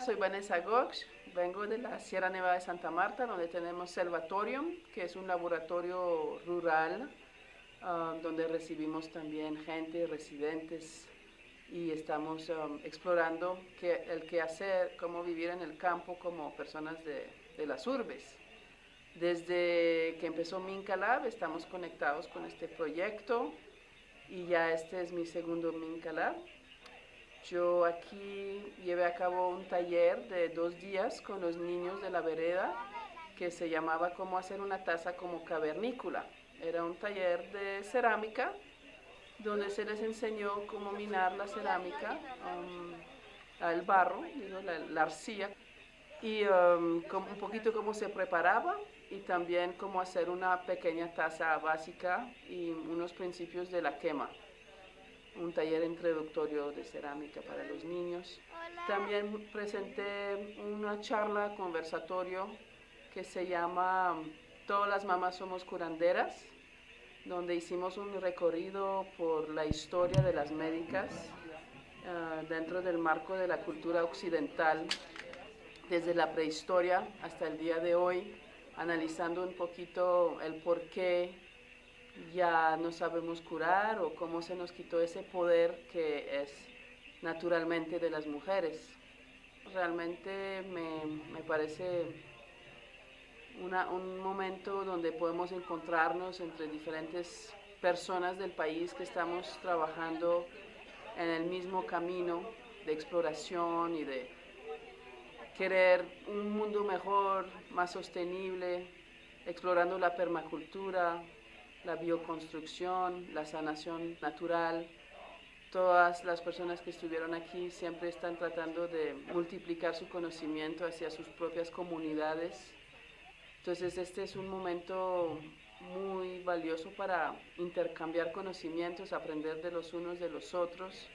Soy Vanessa Gox, vengo de la Sierra Nevada de Santa Marta, donde tenemos Selvatorium, que es un laboratorio rural, ah, donde recibimos también gente, residentes, y estamos um, explorando qué, el qué hacer, cómo vivir en el campo como personas de, de las urbes. Desde que empezó Minca Lab estamos conectados con este proyecto y ya este es mi segundo Minca Lab. Yo aquí llevé a cabo un taller de dos días con los niños de la vereda que se llamaba Cómo hacer una taza como cavernícula. Era un taller de cerámica donde se les enseñó cómo minar la cerámica, um, el barro, la, arcilla, y um, un poquito cómo se preparaba y también cómo hacer una pequeña taza básica y unos principios de la quema un taller introductorio de cerámica para los niños. También presenté una charla, conversatorio, que se llama Todas las mamás somos curanderas, donde hicimos un recorrido por la historia de las médicas ah, dentro del marco de la cultura occidental, desde la prehistoria hasta el día de hoy, analizando un poquito el porqué ya no sabemos curar o cómo se nos quitó ese poder que es naturalmente de las mujeres. Realmente me, me parece un momento donde podemos encontrarnos entre diferentes personas del país que estamos trabajando en el mismo camino de exploración y de querer un mundo mejor, más sostenible, explorando la permacultura, la bioconstrucción, la sanación natural. Todas las personas que estuvieron aquí siempre están tratando de multiplicar su conocimiento hacia sus propias comunidades. Entonces este es un momento muy valioso para intercambiar conocimientos, aprender de los unos de los otros